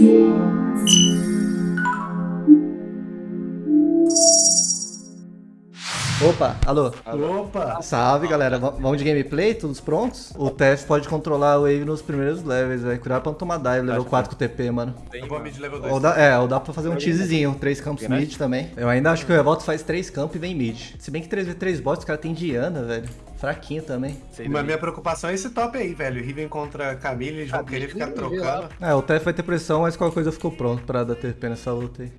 Thank. Opa, alô. Opa! Salve, galera. V- vamos de gameplay? Todos prontos? O TF pode controlar o Wave nos primeiros levels, velho. Cuidado pra não tomar dive, level 4 com TP, mano. Eu vou mid level 2. Ou dá, é, ou dá pra fazer um teasezinho, três campos mid também. Eu ainda acho que o Revolta faz três campos e vem mid. Se bem que 3v3 bots, os caras tem Diana, velho. Fraquinho também. Mas minha preocupação é esse top aí, velho. Riven contra Camille, eles vão querer ficar trocando. É, o TF vai ter pressão, mas qualquer coisa eu fico pronto pra dar TP nessa luta aí.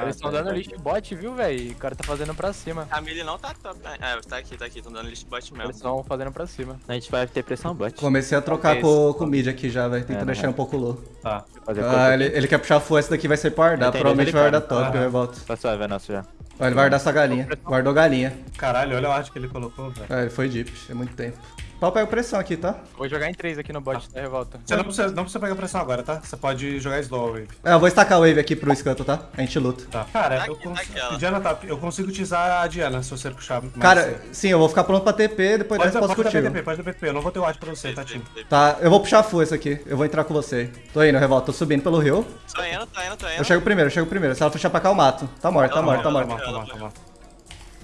Eles estão dando lixo bot, viu, velho? O cara tá fazendo pra cima. Camille não tá top. É, tá aqui, tá aqui, tão dando list bot Eles mesmo. estão fazendo pra cima. A gente vai ter pressão bot. Comecei a trocar com, com o mid aqui já, velho. Tentando É, deixar um pouco low. Tá. Fazer Ah, ele, ele quer puxar full, essa daqui vai ser pra Ardar. Ele tem Provavelmente vai dois Ardar top, Aham. o Revolta. Tá suave, é nosso já. Ó, ele vai Ardar essa galinha. Guardou galinha. Caralho, olha o arte que ele colocou, velho. É, ele foi deep, é muito tempo. Pau pega pressão aqui, tá? Vou jogar em 3 aqui no bot da revolta. Você não precisa, não precisa pegar pressão agora, tá? Você pode jogar slow wave. É, eu vou estacar a wave aqui pro escanto, tá? A gente luta. Tá. Cara, Tá eu aqui, tá consigo. aqui, ela. Diana tá. Eu consigo utilizar a Diana se você puxar mais. Cara, cedo. sim, eu vou ficar pronto pra TP, depois pode, dessa posso pode dar contigo. Pode dar PTP. Eu não vou ter o arte pra você, tá, Tim? Tá, eu vou puxar full esse aqui. Eu vou entrar com você. Tô indo, Revolta. Tô subindo pelo rio. Tô indo, tô indo, tô indo. Eu chego primeiro, eu chego primeiro. Se ela puxar pra cá, eu mato. Tá morto, tá morto, tá morto. Tá tá tá.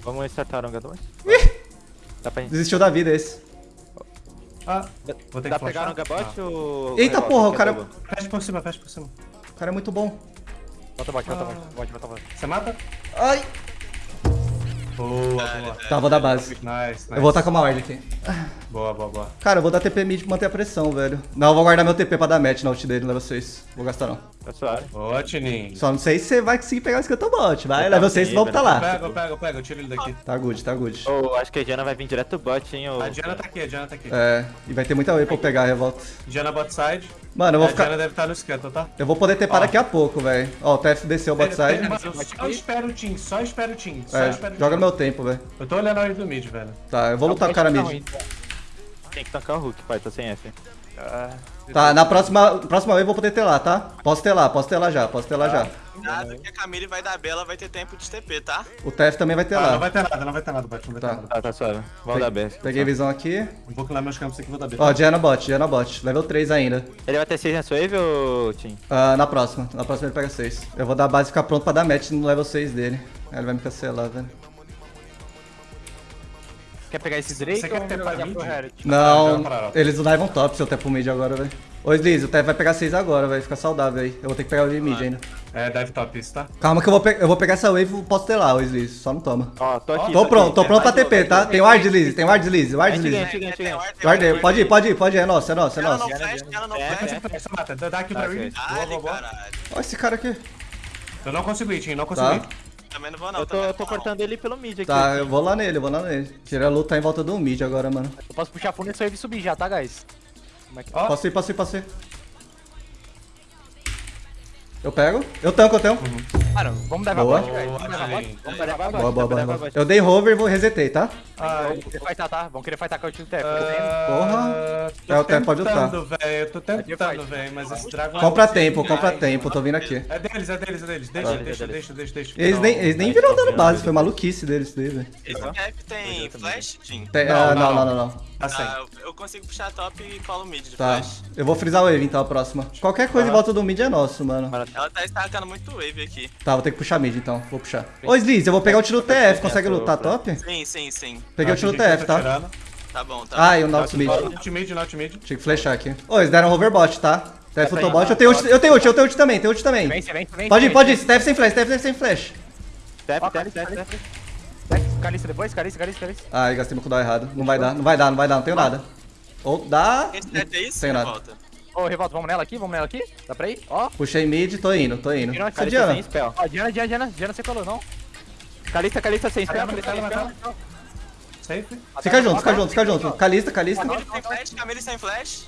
Vamos startar gador? Dá pra, Desistiu da vida esse. Ah, vou ter dá que pra pegar no gabote ou. Eita porra, o cara-? Ah, Fecha por cima, fecha por cima. O cara é muito bom. Bota bot, bota bot, bot, bota bot. Você mata? Ai! Boa, boa. Tá, vou dar base. Nice, nice. Eu vou tacar uma ward aqui. Boa, boa, boa. Cara, eu vou dar TP mid pra manter a pressão, velho. Não, eu vou guardar meu TP pra dar match na ult dele, não level 6. Vou gastar não. Tá suave. Boa, Tininho. Só não sei se você vai conseguir pegar o bot. Vai, Tá level 6 sim, vamos tá velho. lá. Pega, pega, pega. Eu tiro ele daqui. Tá good, tá good. Ou acho que a Diana vai vir direto do bot, hein? Ou... A Diana tá aqui, a Diana tá aqui. É, e vai ter muita wave pra eu pegar a revolta. Diana bot side. Mano, eu vou a ficar. Diana deve estar no esquento, tá? Eu vou poder tepar Ó. daqui a pouco, velho. Ó, o TF desceu o bot side. Só espera o Team, só espera o Team. Só É, espera o joga meu tempo, velho. Eu tô olhando a hora do mid, velho. Tá, eu vou lutar com o cara mid. então. Tem que tancar o Hulk, pai, tô sem F. Ah, Tá, na próxima, próxima wave eu vou poder ter lá, tá? Posso ter lá, posso ter lá já, posso ter lá já. Cuidado que a Camille vai dar bela, vai ter tempo de TP, tá? O TF também vai ter Ah, não vai ter nada, não vai ter nada, bot, não vai Tá. ter nada. Tá, tá suave. Vamos dar B. Peguei visão aqui. Vou pular meus campos aqui e vou dar B. Ó, Diana bot, Diana bot. Level 3 ainda. Ele vai ter 6 nessa wave ou Tim? Ah, na próxima. Na próxima ele pega 6. Eu vou dar a base e ficar pronto pra dar match no level 6 dele. Aí ele vai me cancelar, velho. Quer pegar esse Drake Você quer ou ter jogar pra pro mid? Herald? Não, eles não levam top se eu tepo mid agora, velho. Ô, Sliz, o TF vai pegar 6 agora, vai ficar saudável aí. Eu vou ter que pegar o mid ainda. É, dive top isso, tá? Calma que eu vou, pe- eu vou pegar essa wave e posso ter lá, ô Sliz. Só não toma. Ó, tô aqui. Tô pronto, tô pronto pra TP, tá? Tem ward, Sliz, tem ward, Sliz, ward, Sliz. Guardei, pode ir, pode ir, pode ir, é nosso, é nosso, é Ela nosso. não flash, ela não flash. Você mata, dá aqui pra caralho. Olha esse cara aqui. Eu não consigo ir, Tim, não consigo Tá. ir. Também não vou não, Eu tô, eu tô cortando ele pelo mid aqui. Tá, eu vou lá nele, eu vou lá nele. Tira a luta em volta do mid agora, mano. Eu posso puxar fundo nesse wave e subir já, tá, guys? Como é que... Ó, Posso ir, posso ir, posso ir. Eu pego. Eu tanco, eu tanco. Mano, vamos levar Boa. bot. Boa, Vamos levar bot. Tim. Vamos levar bot. Boa, boa, boa. Eu dei hover e vou resetei, tá? Ai, Vão querer fightar, tá? Vão querer fightar com o time TF. ah, tô É, o tempo pode lutar. tentando, velho. Eu tô tentando, fight. velho, mas esse dragão... Compra é tempo, compra tempo, tô vindo aqui. É deles, é deles, é deles. Deixa, deixa, deixa, deixa, deixa. Eles Não, nem, eles nem viram dano base, né? foi maluquice deles, daí, velho. Esse cap tem flash, Não, ah, não, Não, não, não. Tá sem. Ah, eu- eu consigo puxar top e colo mid de Tá. flash. Eu vou frisar o wave então, a próxima. Qualquer coisa em volta do mid é nosso, mano. Ela tá estacando muito wave aqui. Tá, vou ter que puxar mid então, vou puxar. Ô, Sliz, eu vou pegar o tiro TF, consegue Tô- lutar top? Sim, sim, sim. Peguei o tiro TF, tá? Tá bom, tá. Ah, e o Nautilus mid. Not mid, not mid. Tinha que flashar aqui. Ô, eles deram hoverbot, tá? TF lutou bot. Eu tenho ult, eu tenho ult, eu tenho ult também, tenho ult também. Vem, vem, vem. Pode ir, pode ir. TF sem flash, TF sem flash. Ó, tap, tap, Caliça, depois, Caliça, Caliça, Caliça. Ai, gastei meu cooldown errado. Não vai dar, não vai dar, não vai dar, não tenho nada. Ou dá. Esse set é isso? Tem nada. Ô, Revolta, vamos nela aqui? Vamos nela aqui? Dá pra ir? Ó, Puxei mid, tô indo, tô indo. A Cadê Caliça Diana? ó, Diana, Diana, Diana, Diana, você colou, não? Calista, Calista sem spell, Calista sem spell. Safe. Fica junto, fica junto, fica junto. Calista, Calista. Camille sem flash, Camille sem flash.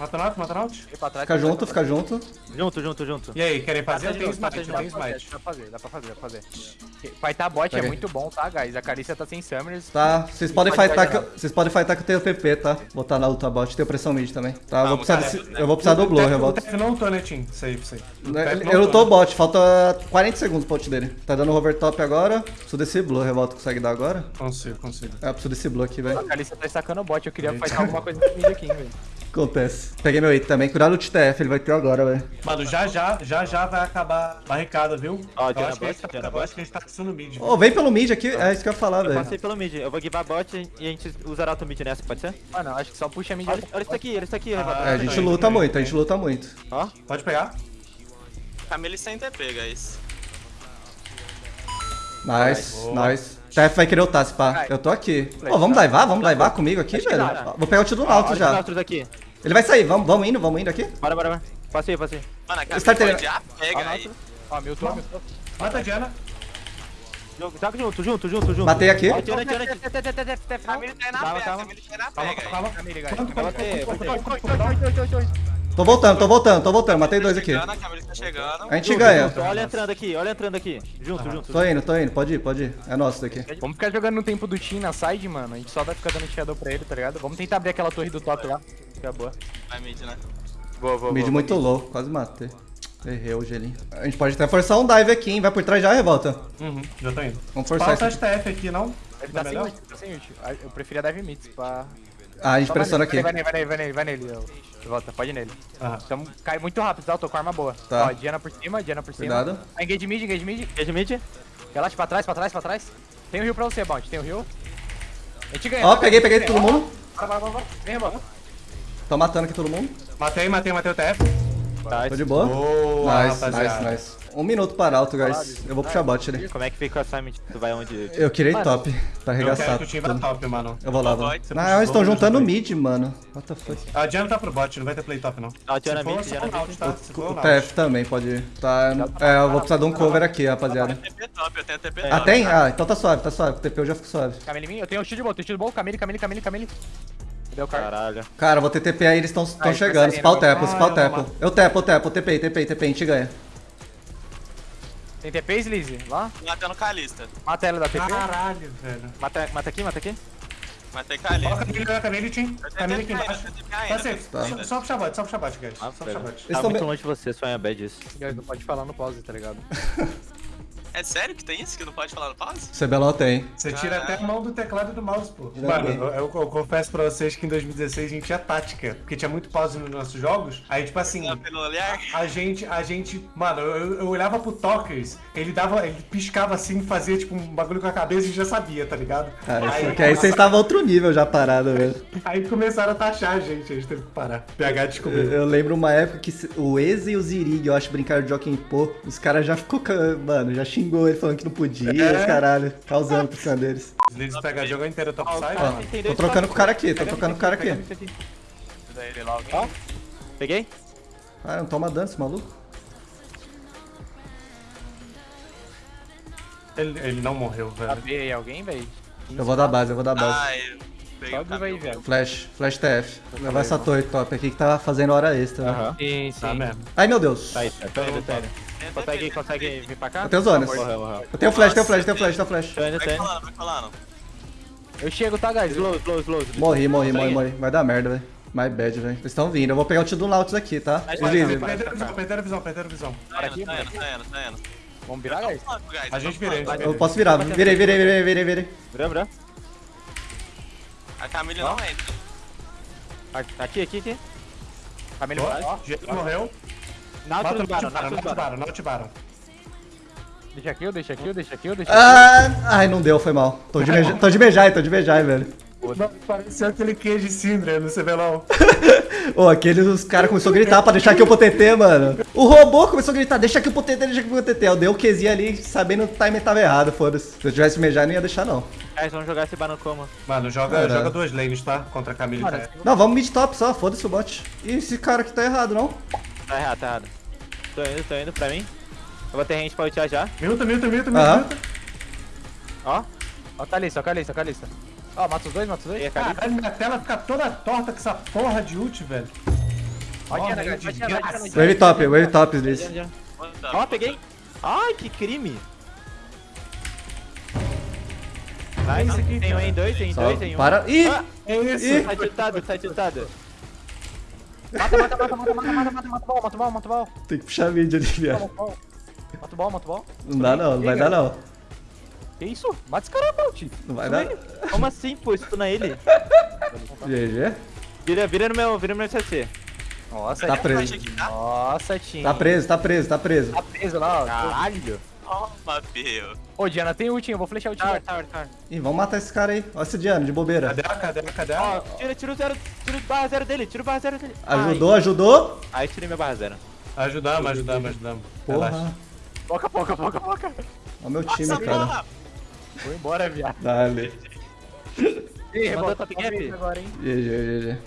Mata out, mata trás, Fica junto, fica junto. Junto, junto, junto. E aí, querem fazer? Eu tenho smite, eu tenho smite. Dá pra fazer, dá pra fazer, dá pra fazer. Fightar bot é muito bom, tá, guys? A Calicia tá sem Summers. Tá, vocês podem Pode fightar que eu, vocês podem fightar que eu tenho PP, tá? Tá na luta bot, tenho pressão mid também. Tá, eu vou precisar desse, eu vou precisar do blow, revolta. TF não lutou, né, Tim? Safe, safe. TF Ele não ele lutou o lutou, né? bot, falta 40 segundos pro ult dele. Tá dando hover top agora. Preciso desse blue, revolta consegue dar agora? Consigo, consigo. É, eu preciso desse blue aqui, velho. A Calicia tá sacando o bot, eu queria fightar alguma coisa no mid aqui, hein, velho. Acontece. Peguei meu item também. Cuidado do TTF, ele vai ter agora, velho. Mano, já já, já já vai acabar a barricada, viu? Ó, eu Diana acho que a gente bot, tá, Diana eu bot. acho que a gente tá precisando mid. Ô, vem pelo mid aqui. É isso que eu ia falar, Eu velho. passei pelo mid. Eu vou guivar bot e a gente usará auto mid nessa, pode ser? Mano, acho que só puxa a mid. Olha, olha isso aqui, olha isso aqui, Ah. É, a gente luta muito, a gente luta muito. Ó, Pode pegar? Camille sem TP, guys. Nice, nice. TF vai querer ultar, se pá. Eu tô aqui. Ô, vamos daivar? Vamos daivar comigo aqui, velho? né? Vou pegar o tiro do Nautilus já. Aqui. Ele vai sair, vamos, vamos indo, vamos indo aqui? Bora, bora, bora. Passei, passei. Mano, a Camille Starter- pode já Ó, pega aí. Nautilus. Ó, mil tô, mil tô. Mata a Diana. Jogo, Joga junto, junto, junto, junto. Matei aqui. Camille tá aí na Calma, pega, calma. Camille tá aí na Calma, pega aí. calma. Camille, guys. Quanto, Vai quanto, bater, quanto, Tô voltando, tô voltando, tô voltando. Matei dois aqui. A tá. A gente ganha. Olha entrando aqui, olha entrando aqui. Junto, junto. Tô indo, tô indo. Pode ir, pode ir. É nosso daqui. Vamos ficar jogando no tempo do Team na side, mano. A gente só vai ficar dando shadow pra ele, tá ligado? Vamos tentar abrir aquela torre do top lá. Fica boa. Vai mid, né? Boa, boa, Mid boa. muito low, quase matei. Errei o gelinho. A gente pode até forçar um dive aqui, hein? Vai por trás já, revolta. Uhum, já tô indo. Vamos forçar isso aqui. STF aqui, não? Ele Tá tá sem melhor? ult, tá sem ult. Ah, Eu preferia dive mid, pra... Ah, a gente Só pressiona aqui. Vai nele, vai nele, vai nele, vai nele. Volta, pode ir nele. Ah, Então cai muito rápido, tá? Eu tô com arma boa. Tá. Ó, Diana por cima, Diana por cima. Cuidado. Ah, engage mid, engage mid. Engage mid. Relaxa pra trás, pra trás, pra trás. Tem o heal pra você, Bounty, tem o heal. A gente ganha. Ó, tá? peguei, peguei todo mundo. Bora, bora, bora. Vem, rebota. Tô matando aqui todo mundo. matei, matei, matei o TF. Tá, Tô de boa. Boa, Nice, rapaziada. nice, nice. Um minuto para alto, guys. Eu vou puxar bot ali. Como é que fica o assignment? Tu vai onde? Eu quirei Mano, top pra Eu quero arregaçar que o time top, mano. Eu vou lá, vou. Não, eles estão juntando dois. mid, mano. What the fuck? A Diana tá pro bot, não vai ter play top, não. Ah, Diana for, mid, Diana o Naut, mid. tá? O o. TF também pode ir. Tá, é, eu vou precisar de um cover aqui, rapaziada. TP top, eu tenho TP Ah, top. tem? Ah, então tá suave, tá suave. Com o TP eu já fico suave. Camille em mim, eu tenho o shield bom, tenho o shield bom. Camille, Camille, Camille, Camille. Deu cara. Caralho. Cara, vou ter TP aí, eles estão chegando. pau saindo, tepo, eu tepo. Eu tepo, eu tepo, TP, TP, TP, a gente ganha. Tem TP, Sleazy? Lá? Matando Calista. Mata ela da TP. Caralho, velho. Mata, mata aqui, mata aqui. Matei Coloca a Calista. Camille, coloca a Camille, Tim. Camille aqui embaixo. eu tenho TP Tá safe. Só- Só puxar bot, só puxar bot, guys. Ah, Só bot. Eles Tá muito longe de você, só é bad isso. Guys, Não pode falar no pause, tá ligado? É sério que tem isso que não pode falar no pause? CBLOL tem. Você tira até a mão do teclado e do mouse, pô. Mano, eu, eu- eu confesso pra vocês que em 2016 a gente tinha tática, porque tinha muito pause nos nossos jogos. Aí, tipo assim, Não, Pelo olhar? a gente, a gente, mano, eu, eu olhava pro Tokers, ele dava, ele piscava assim, fazia tipo um bagulho com a cabeça e já sabia, tá ligado? Ah, aí, aqui aí vocês estavam outro nível já parado, velho. aí começaram a taxar a gente, a gente teve que parar. PH Eu, descobriu. eu lembro uma época que o Eze e o Zirig, eu acho, brincaram de Joaquim Pô. Os caras já ficou, mano, já xingou ele falando que não podia, É. caralho, causando por cima deles. Os leads pega jogo inteiro top side. Ó, mano. tem Tô trocando com o cara aqui, tô trocando com o cara aqui. Ajuda ele peguei. Ah, não toma dano esse maluco? Ele, ele não morreu, velho. Aí alguém, velho? Eu vou dar base, eu vou dar base. Ai, eu aí, cabelo. velho. Flash, flash TF. Levar essa torre top aqui que tá fazendo hora extra. né? Aham. Sim, sim. Tá mesmo. Ai meu Deus. Tá aí, tô indo, tô indo. Tem Consegue, consegue vir pra cá? Eu tenho zonas. Eu tenho flash, tenho flash, tenho flash, tenho flash. Vai colando, vai colando. Eu chego, tá, guys? Slow, slow, slow. Morri, morri, morri, morri. Vai dar merda, velho. My bad, velho. Eles estão vindo. Eu vou pegar o tiro do Nautilus aqui, tá? Vai, vai, Perderam a visão, perderam a visão, perderam a visão. Tá indo, tá indo, tá indo, tá indo. Vamos virar, guys? Flanco, guys, A gente gente Eu posso virar. Virei, virei, virei, virei, virei. Virou, virou. A Camille não entra. Aqui, aqui, aqui. Camille. Diego morreu. Nautilus o Baron, Nautilus Baron. Nautilus Baron. Deixa aqui, deixa aqui, deixa aqui, deixa aqui. Ah, ai, não deu, foi mal. Tô de, beija... Tô de beijar, tô de beijar, velho. Não, pareceu aquele queijo de Syndra no CBLOL. Ô, aqueles os caras começaram a gritar pra deixar aqui o PTT, mano. O robô começou a gritar, deixa aqui o PTT, deixa aqui o PTT. Eu dei o QZ ali, sabendo que o timer tava errado, foda-se. Se eu tivesse mejar, não ia deixar, não. Guys, vamos jogar esse Baron como? Mano, joga, joga duas lanes, tá? Contra a Camille. Mano, tá? Não, vamos mid top só, foda-se o bot. E esse cara aqui tá errado, não? Tá errado, tá errado. Tô indo, tô indo pra mim. Eu vou ter range pra ultiar já. Milta, milta, milta, Aham. milta. Ó. Ó, Calista, ó, Calista, Calista. Ó, mata os dois, mata os dois. E a Kalista. Caralho, minha tela fica toda torta com essa porra de ult, velho. Vai vai. Diana, Wave top, wave top, Liz. Ó, peguei. Ai, que crime. Nice, tem um em dois, tem Só dois, tem um. para. Ih! Ah, É isso. Ih! Tá tiltado, tá tiltado. Mata, mata, mata, mata, mata, mata, mata, mata o ball, mata o ball, mata o ball. Tem que puxar mid ali, viado. Mata o ball, mata o ball, mata o ball. Não dá não, não vai dar não. Que isso? Mata esse cara, Bolt. Não vai dar. Como assim, pô? Estuna ele. GG. Vira, vira no meu, vira no meu CC. Nossa, Tá Tim. preso. Aqui, tá? Nossa, Tim. Tá preso, tá preso, tá preso. Tá preso lá, ó. Caralho. Toma, Peu. Ô, Diana, tem ult, hein? Eu vou flechar o Tim. Tower, tower, tower. Ih, vamos matar esse cara aí. Olha esse Diano, de bobeira. Cadê ela? Cadê ela? Cadê Ó, ela? tira, tira o zero, tira o barra zero dele, tira o barra zero dele. Ajudou, ajudou. Ai. Aí tirei minha barra zero. Ajudamos, ajudamos, ajudamos. Relaxa. Porra. Poca, poca, poca, poca. Olha o meu time, Nossa, cara. porra! Vou embora, viado. Dale. Ih, Mandou rebota top gap? agora, hein? GG, GG.